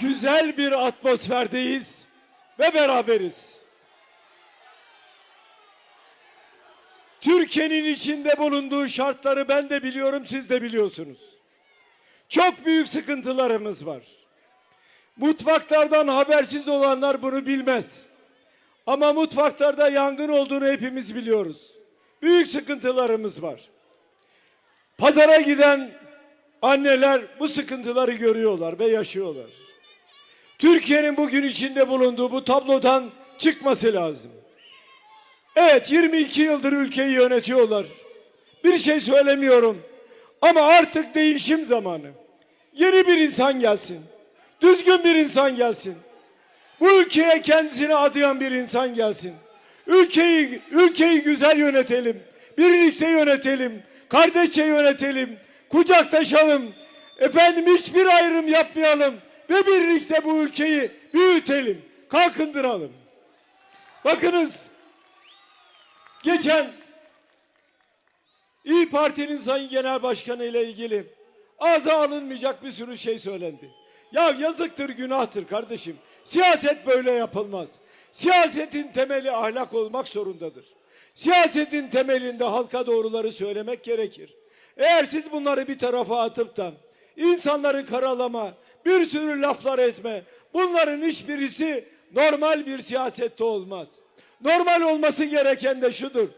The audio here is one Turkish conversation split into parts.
güzel bir atmosferdeyiz ve beraberiz. Türkiye'nin içinde bulunduğu şartları ben de biliyorum, siz de biliyorsunuz. Çok büyük sıkıntılarımız var. Mutfaklardan habersiz olanlar bunu bilmez. Ama mutfaklarda yangın olduğunu hepimiz biliyoruz. Büyük sıkıntılarımız var. Pazara giden anneler bu sıkıntıları görüyorlar ve yaşıyorlar. Türkiye'nin bugün içinde bulunduğu bu tablodan çıkması lazım. Evet 22 yıldır ülkeyi yönetiyorlar. Bir şey söylemiyorum. Ama artık değişim zamanı. Yeni bir insan gelsin. Düzgün bir insan gelsin. Bu ülkeye kendisini adayan bir insan gelsin. Ülkeyi ülkeyi güzel yönetelim. Birlikte yönetelim. Kardeşçe yönetelim. Kucaklaşalım. Efendim hiçbir ayrım yapmayalım ve birlikte bu ülkeyi büyütelim. Kalkındıralım. Bakınız geçen İyi Parti'nin Sayın Genel Başkanı ile ilgili ağza alınmayacak bir sürü şey söylendi. Ya yazıktır, günahtır kardeşim. Siyaset böyle yapılmaz. Siyasetin temeli ahlak olmak zorundadır. Siyasetin temelinde halka doğruları söylemek gerekir. Eğer siz bunları bir tarafa atıp da insanları karalama, bir sürü laflar etme, bunların hiçbirisi normal bir siyasette olmaz. Normal olması gereken de şudur.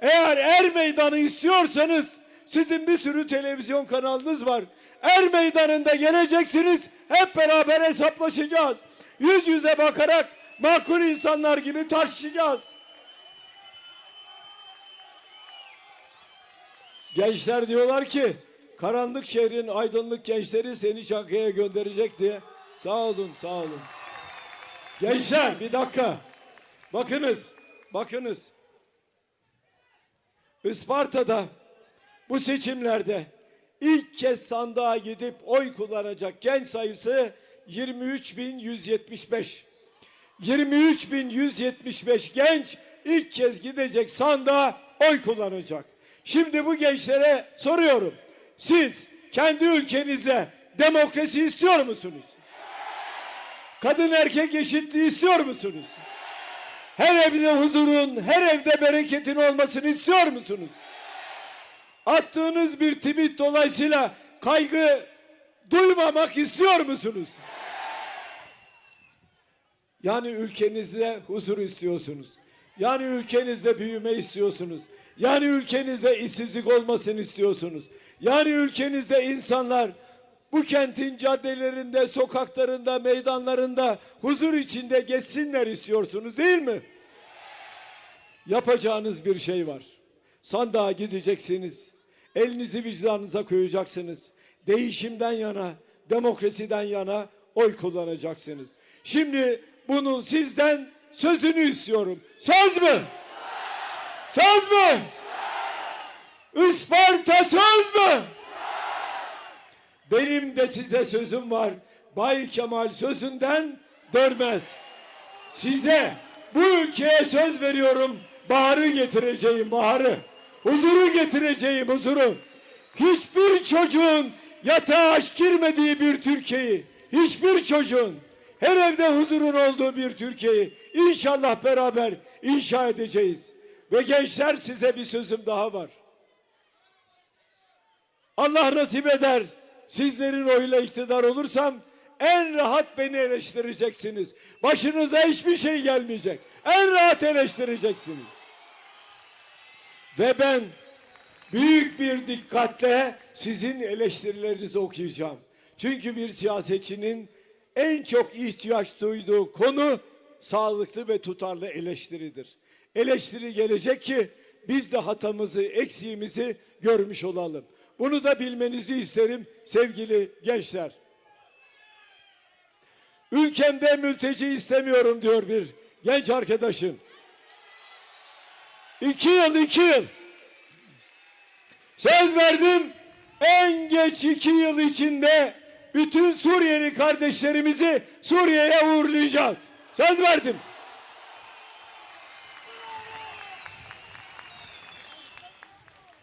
Eğer er meydanı istiyorsanız sizin bir sürü televizyon kanalınız var. Er meydanında geleceksiniz. Hep beraber hesaplaşacağız. Yüz yüze bakarak makul insanlar gibi tartışacağız. Gençler diyorlar ki karanlık şehrin aydınlık gençleri seni Çankaya'ya gönderecek diye. Sağ olun, sağ olun. Gençler bir dakika. Bakınız, bakınız. Isparta'da bu seçimlerde ilk kez sandığa gidip oy kullanacak genç sayısı 23.175. 23.175 genç ilk kez gidecek sandığa oy kullanacak. Şimdi bu gençlere soruyorum. Siz kendi ülkenizde demokrasi istiyor musunuz? Kadın erkek eşitliği istiyor musunuz? Her evde huzurun, her evde bereketin olmasını istiyor musunuz? Attığınız bir tweet dolayısıyla kaygı duymamak istiyor musunuz? Yani ülkenizde huzur istiyorsunuz. Yani ülkenizde büyüme istiyorsunuz. Yani ülkenizde işsizlik olmasını istiyorsunuz. Yani ülkenizde insanlar bu kentin caddelerinde, sokaklarında, meydanlarında huzur içinde geçsinler istiyorsunuz değil mi? Yapacağınız bir şey var. Sandığa gideceksiniz. Elinizi vicdanınıza koyacaksınız. Değişimden yana, demokrasiden yana oy kullanacaksınız. Şimdi bunun sizden sözünü istiyorum. Söz mü? Söz mü? Isparta söz mü? Benim de size sözüm var. Bay Kemal sözünden dönmez. Size bu ülkeye söz veriyorum. Baharı getireceğim baharı. Huzuru getireceğim huzuru. Hiçbir çocuğun yatağa aç girmediği bir Türkiye'yi, hiçbir çocuğun her evde huzurun olduğu bir Türkiye'yi inşallah beraber inşa edeceğiz. Ve gençler size bir sözüm daha var. Allah nasip eder. Sizlerin oyuyla iktidar olursam en rahat beni eleştireceksiniz. Başınıza hiçbir şey gelmeyecek. En rahat eleştireceksiniz. Ve ben büyük bir dikkatle sizin eleştirilerinizi okuyacağım. Çünkü bir siyasetçinin en çok ihtiyaç duyduğu konu sağlıklı ve tutarlı eleştiridir. Eleştiri gelecek ki biz de hatamızı, eksiğimizi görmüş olalım. Bunu da bilmenizi isterim sevgili gençler. Ülkemde mülteci istemiyorum diyor bir genç arkadaşım. İki yıl, iki yıl. Söz verdim en geç iki yıl içinde bütün Suriyeli kardeşlerimizi Suriye'ye uğurlayacağız. Söz verdim.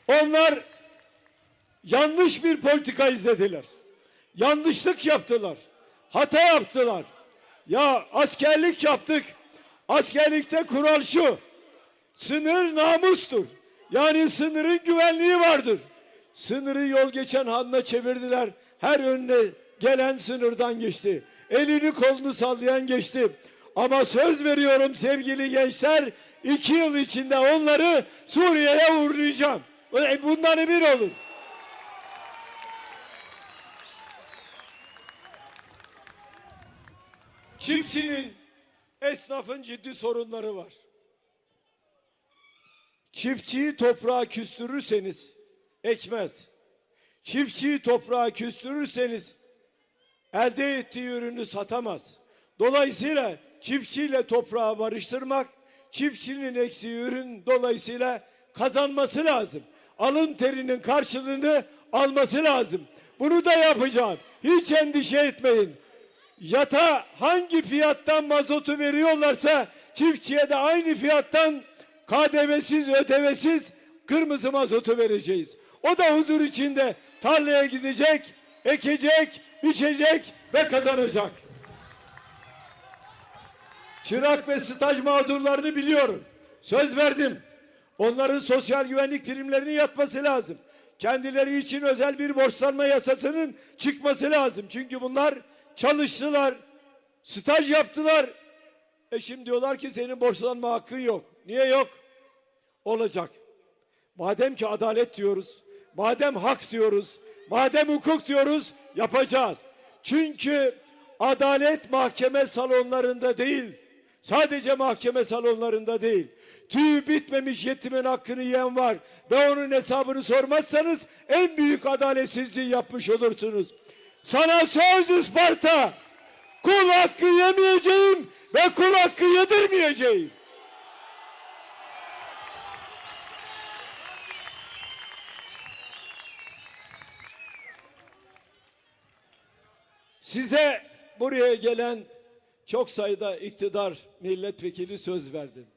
Onlar yanlış bir politika izlediler. Yanlışlık yaptılar. hata yaptılar. Ya askerlik yaptık. Askerlikte kural şu. Sınır namustur. Yani sınırın güvenliği vardır. Sınırı yol geçen hanına çevirdiler. Her önüne gelen sınırdan geçti. Elini kolunu sallayan geçti. Ama söz veriyorum sevgili gençler, iki yıl içinde onları Suriye'ye uğurlayacağım. E, Bundan emin olun. Çiftçinin, esnafın ciddi sorunları var. Çiftçiyi toprağa küstürürseniz ekmez. Çiftçiyi toprağa küstürürseniz elde ettiği ürünü satamaz. Dolayısıyla çiftçiyle toprağı barıştırmak, çiftçinin ektiği ürün dolayısıyla kazanması lazım. Alın terinin karşılığını alması lazım. Bunu da yapacağım. Hiç endişe etmeyin. Yata hangi fiyattan mazotu veriyorlarsa çiftçiye de aynı fiyattan KDV'siz, ödevesiz kırmızı mazotu vereceğiz. O da huzur içinde tarlaya gidecek, ekecek, biçecek ve kazanacak. Çırak ve staj mağdurlarını biliyorum. Söz verdim. Onların sosyal güvenlik primlerinin yatması lazım. Kendileri için özel bir borçlanma yasasının çıkması lazım. Çünkü bunlar çalıştılar, staj yaptılar. E şimdi diyorlar ki senin borçlanma hakkın yok. Niye yok? Olacak. Madem ki adalet diyoruz, madem hak diyoruz, madem hukuk diyoruz yapacağız. Çünkü adalet mahkeme salonlarında değil, sadece mahkeme salonlarında değil. Tüyü bitmemiş yetimin hakkını yiyen var ve onun hesabını sormazsanız en büyük adaletsizliği yapmış olursunuz. Sana söz Isparta, kul hakkı yemeyeceğim ve kul hakkı yedirmeyeceğim. Size buraya gelen çok sayıda iktidar milletvekili söz verdim.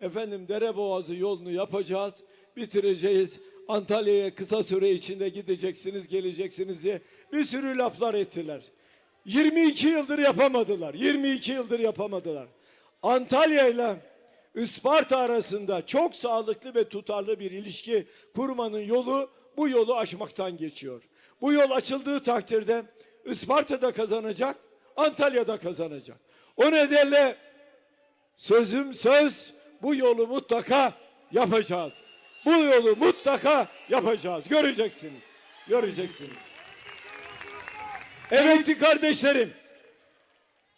Efendim Dereboğazı yolunu yapacağız, bitireceğiz. Antalya'ya kısa süre içinde gideceksiniz, geleceksiniz diye bir sürü laflar ettiler. 22 yıldır yapamadılar. 22 yıldır yapamadılar. Antalya ile Isparta arasında çok sağlıklı ve tutarlı bir ilişki kurmanın yolu bu yolu aşmaktan geçiyor. Bu yol açıldığı takdirde Isparta'da kazanacak, Antalya'da kazanacak. O nedenle sözüm söz bu yolu mutlaka yapacağız. Bu yolu mutlaka yapacağız. Göreceksiniz. Göreceksiniz. Emekli kardeşlerim.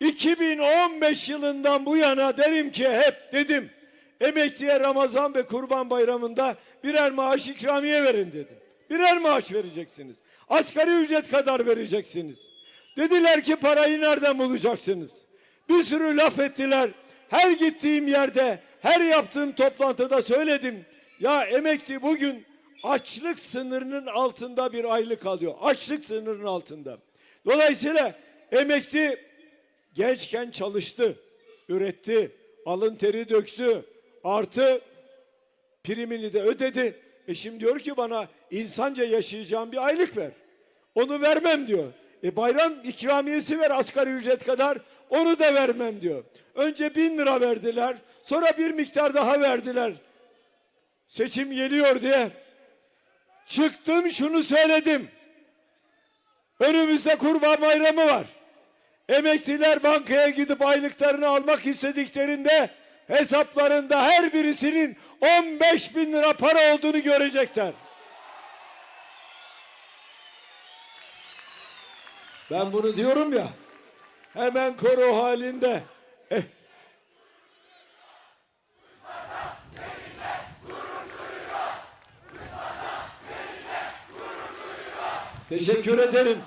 2015 yılından bu yana derim ki hep dedim. Emekliye Ramazan ve Kurban Bayramı'nda birer maaş ikramiye verin dedim. Birer maaş vereceksiniz. Asgari ücret kadar vereceksiniz. Dediler ki parayı nereden bulacaksınız? Bir sürü laf ettiler. Her gittiğim yerde, her yaptığım toplantıda söyledim. Ya emekli bugün açlık sınırının altında bir aylık alıyor. Açlık sınırının altında. Dolayısıyla emekli gençken çalıştı, üretti, alın teri döktü, artı primini de ödedi. E şimdi diyor ki bana insanca yaşayacağım bir aylık ver. Onu vermem diyor. E bayram ikramiyesi ver asgari ücret kadar onu da vermem diyor. Önce bin lira verdiler sonra bir miktar daha verdiler. Seçim geliyor diye çıktım şunu söyledim. Önümüzde kurban bayramı var. Emekliler bankaya gidip aylıklarını almak istediklerinde hesaplarında her birisinin 15 bin lira para olduğunu görecekler. Ben bunu diyorum ya hemen koro halinde. Eh. Teşekkür ederim.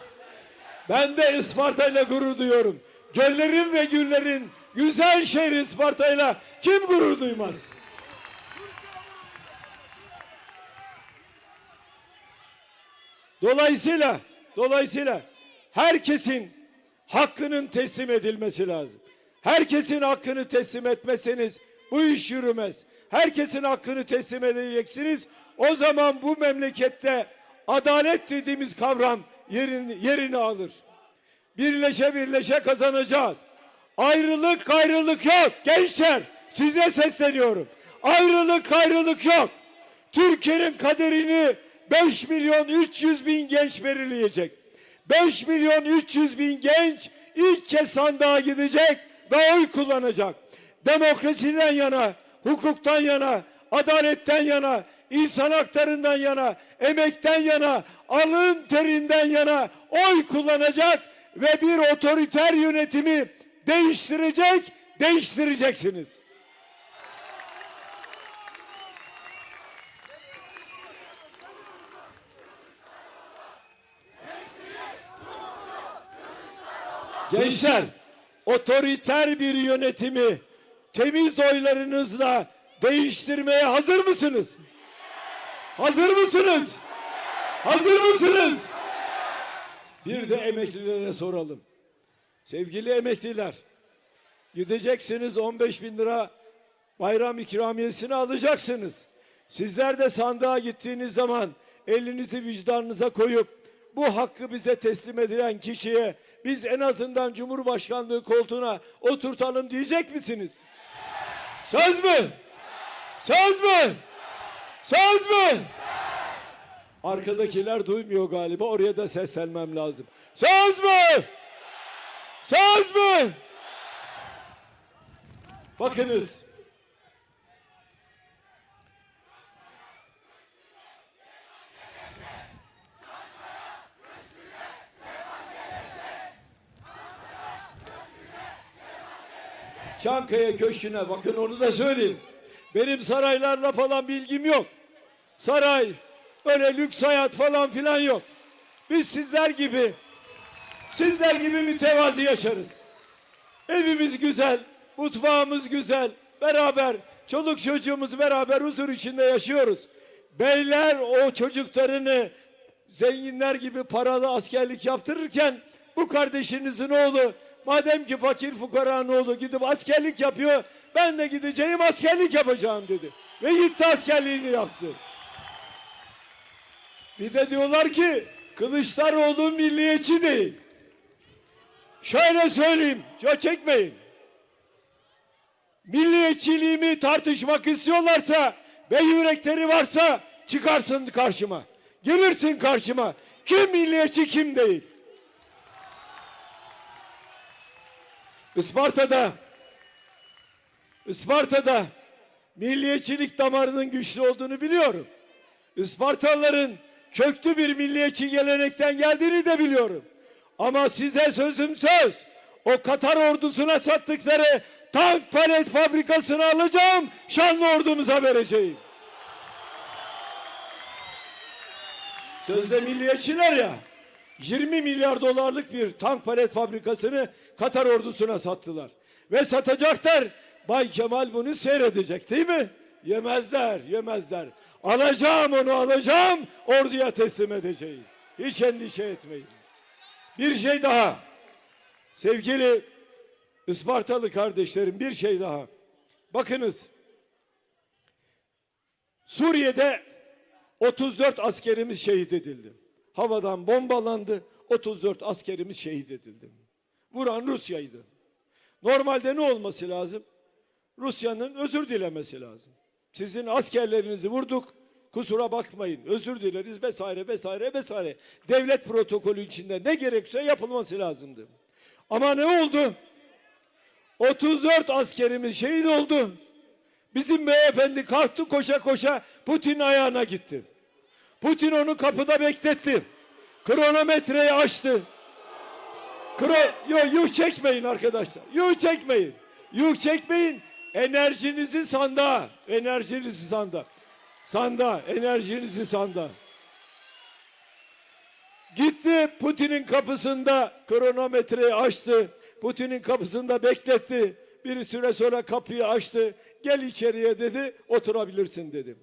Ben de Isparta ile gurur duyuyorum. Göllerin ve güllerin güzel şehri Isparta ile kim gurur duymaz? Dolayısıyla, dolayısıyla herkesin hakkının teslim edilmesi lazım. Herkesin hakkını teslim etmeseniz bu iş yürümez. Herkesin hakkını teslim edeceksiniz. O zaman bu memlekette adalet dediğimiz kavram yerini, yerini alır. Birleşe birleşe kazanacağız. Ayrılık gayrılık yok. Gençler size sesleniyorum. Ayrılık gayrılık yok. Türkiye'nin kaderini 5 milyon 300 bin genç belirleyecek. 5 milyon 300 bin genç ilk kez sandığa gidecek ve oy kullanacak. Demokrasiden yana, hukuktan yana, adaletten yana, insan haklarından yana, emekten yana, alın terinden yana oy kullanacak ve bir otoriter yönetimi değiştirecek, değiştireceksiniz. Gençler, otoriter bir yönetimi temiz oylarınızla değiştirmeye hazır mısınız? Hazır mısınız? Hazır mısınız? Bir de emeklilere soralım. Sevgili emekliler, gideceksiniz 15 bin lira bayram ikramiyesini alacaksınız. Sizler de sandığa gittiğiniz zaman elinizi vicdanınıza koyup bu hakkı bize teslim edilen kişiye biz en azından Cumhurbaşkanlığı koltuğuna oturtalım diyecek misiniz? Söz mü? Söz mü? Söz mü? Arkadakiler duymuyor galiba. Oraya da seslenmem lazım. Söz mü? Söz mü? Bakınız. Çankaya Köşkü'ne bakın onu da söyleyeyim. Benim saraylarla falan bilgim yok. Saray, öyle lüks hayat falan filan yok. Biz sizler gibi, sizler gibi mütevazi yaşarız. Evimiz güzel, mutfağımız güzel, beraber, çoluk çocuğumuz beraber huzur içinde yaşıyoruz. Beyler o çocuklarını zenginler gibi paralı askerlik yaptırırken bu kardeşinizin oğlu madem ki fakir fukaranın oğlu gidip askerlik yapıyor ben de gideceğim askerlik yapacağım dedi. Ve gitti askerliğini yaptı. Bir de diyorlar ki Kılıçdaroğlu milliyetçi değil. Şöyle söyleyeyim, çok çekmeyin. Milliyetçiliğimi tartışmak istiyorlarsa ve yürekleri varsa çıkarsın karşıma. Gelirsin karşıma. Kim milliyetçi kim değil. Isparta'da Isparta'da milliyetçilik damarının güçlü olduğunu biliyorum. Ispartalıların köklü bir milliyetçi gelenekten geldiğini de biliyorum. Ama size sözüm söz. O Katar ordusuna sattıkları tank palet fabrikasını alacağım. Şanlı ordumuza vereceğim. Sözde milliyetçiler ya. 20 milyar dolarlık bir tank palet fabrikasını Katar ordusuna sattılar. Ve satacaklar. Bay Kemal bunu seyredecek değil mi? Yemezler, yemezler. Alacağım onu alacağım, orduya teslim edeceğim. Hiç endişe etmeyin. Bir şey daha. Sevgili Ispartalı kardeşlerim bir şey daha. Bakınız. Suriye'de 34 askerimiz şehit edildi. Havadan bombalandı. 34 askerimiz şehit edildi. Vuran Rusya'ydı. Normalde ne olması lazım? Rusya'nın özür dilemesi lazım. Sizin askerlerinizi vurduk. Kusura bakmayın. Özür dileriz vesaire vesaire vesaire. Devlet protokolü içinde ne gerekse yapılması lazımdı. Ama ne oldu? 34 askerimiz şehit oldu. Bizim beyefendi kalktı koşa koşa Putin ayağına gitti. Putin onu kapıda bekletti. Kronometreyi açtı. Kro yo yuh çekmeyin arkadaşlar. Yuh çekmeyin. Yuh çekmeyin. Enerjinizi sandığa. Enerjinizi sandığa. Sandığa. Enerjinizi sandığa. Gitti Putin'in kapısında kronometreyi açtı. Putin'in kapısında bekletti. Bir süre sonra kapıyı açtı. Gel içeriye dedi. Oturabilirsin dedim.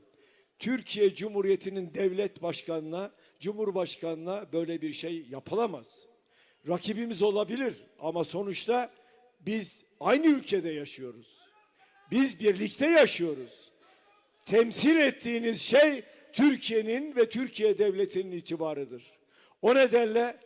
Türkiye Cumhuriyeti'nin devlet başkanına, cumhurbaşkanına böyle bir şey yapılamaz. Rakibimiz olabilir ama sonuçta biz aynı ülkede yaşıyoruz. Biz birlikte yaşıyoruz. Temsil ettiğiniz şey Türkiye'nin ve Türkiye devletinin itibarıdır. O nedenle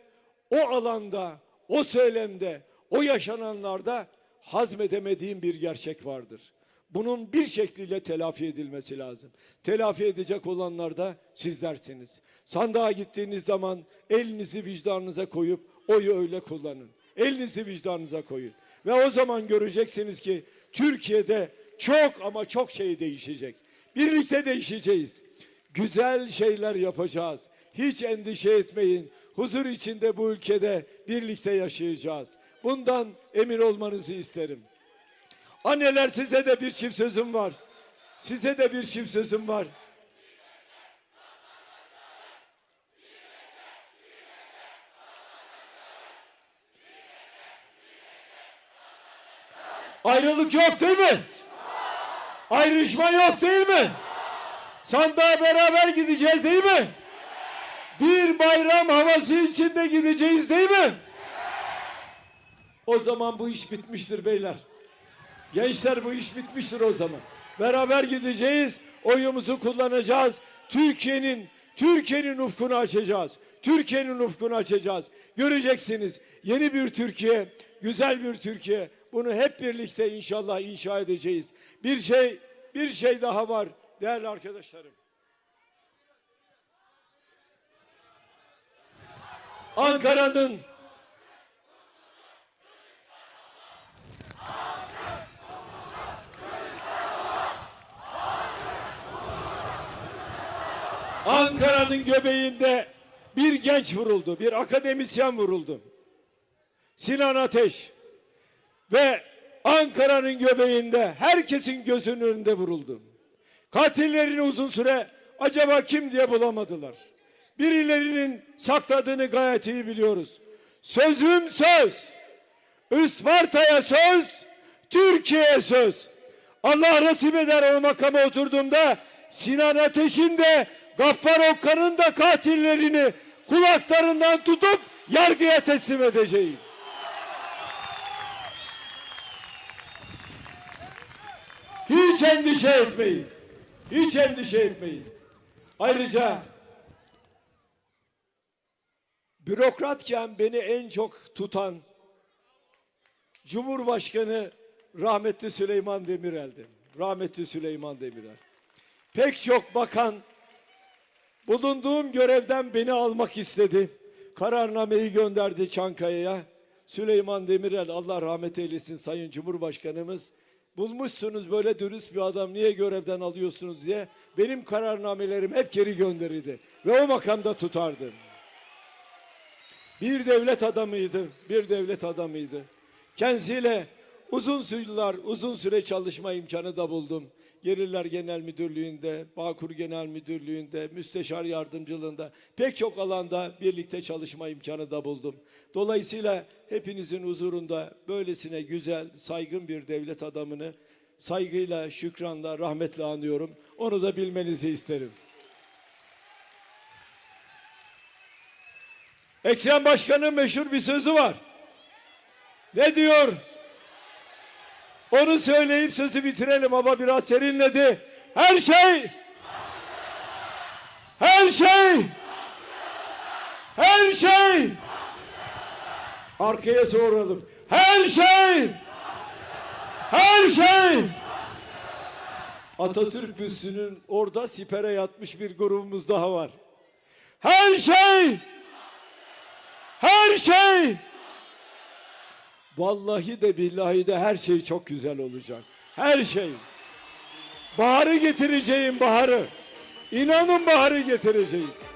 o alanda o söylemde, o yaşananlarda hazmedemediğim bir gerçek vardır. Bunun bir şekliyle telafi edilmesi lazım. Telafi edecek olanlar da sizlersiniz. Sandığa gittiğiniz zaman elinizi vicdanınıza koyup oyu öyle kullanın. Elinizi vicdanınıza koyun. Ve o zaman göreceksiniz ki Türkiye'de çok ama çok şey değişecek. Birlikte değişeceğiz. Güzel şeyler yapacağız. Hiç endişe etmeyin. Huzur içinde bu ülkede birlikte yaşayacağız. Bundan emin olmanızı isterim. Anneler size de bir çift sözüm var. Size de bir çift sözüm var. Ayrılık yok değil mi? Ayrışma yok değil mi? Sandığa beraber gideceğiz değil mi? Bir bayram havası içinde gideceğiz değil mi? O zaman bu iş bitmiştir beyler. Gençler bu iş bitmiştir o zaman. Beraber gideceğiz, oyumuzu kullanacağız. Türkiye'nin Türkiye'nin ufkunu açacağız. Türkiye'nin ufkunu açacağız. Göreceksiniz yeni bir Türkiye, güzel bir Türkiye. Bunu hep birlikte inşallah inşa edeceğiz. Bir şey bir şey daha var değerli arkadaşlarım. Ankara'nın Ankara'nın göbeğinde bir genç vuruldu, bir akademisyen vuruldu. Sinan Ateş ve Ankara'nın göbeğinde herkesin gözünün önünde vuruldu. Katillerini uzun süre acaba kim diye bulamadılar. Birilerinin sakladığını gayet iyi biliyoruz. Sözüm söz. Isparta'ya söz, Türkiye'ye söz. Allah nasip eder o makama oturduğumda Sinan Ateş'in de Gaffar Okkan'ın da katillerini kulaklarından tutup yargıya teslim edeceğim. Hiç endişe etmeyin. Hiç endişe etmeyin. Ayrıca bürokratken beni en çok tutan Cumhurbaşkanı rahmetli Süleyman Demirel'di. Rahmetli Süleyman Demirel. Pek çok bakan bulunduğum görevden beni almak istedi. Kararnameyi gönderdi Çankaya'ya. Süleyman Demirel Allah rahmet eylesin Sayın Cumhurbaşkanımız. Bulmuşsunuz böyle dürüst bir adam niye görevden alıyorsunuz diye benim kararnamelerim hep geri gönderildi. Ve o makamda tutardı. Bir devlet adamıydı, bir devlet adamıydı. Kendisiyle uzun yıllar, uzun süre çalışma imkanı da buldum. Gelirler Genel Müdürlüğü'nde, Bağkur Genel Müdürlüğü'nde, Müsteşar Yardımcılığında pek çok alanda birlikte çalışma imkanı da buldum. Dolayısıyla hepinizin huzurunda böylesine güzel, saygın bir devlet adamını saygıyla, şükranla, rahmetle anıyorum. Onu da bilmenizi isterim. Ekrem Başkan'ın meşhur bir sözü var. Ne diyor? Onu söyleyip sözü bitirelim ama biraz serinledi. Her şey her şey her şey arkaya soralım. Her şey her şey Atatürk büstünün orada sipere yatmış bir grubumuz daha var. Her şey her şey Vallahi de billahi de her şey çok güzel olacak. Her şey. Baharı getireceğim baharı. İnanın baharı getireceğiz.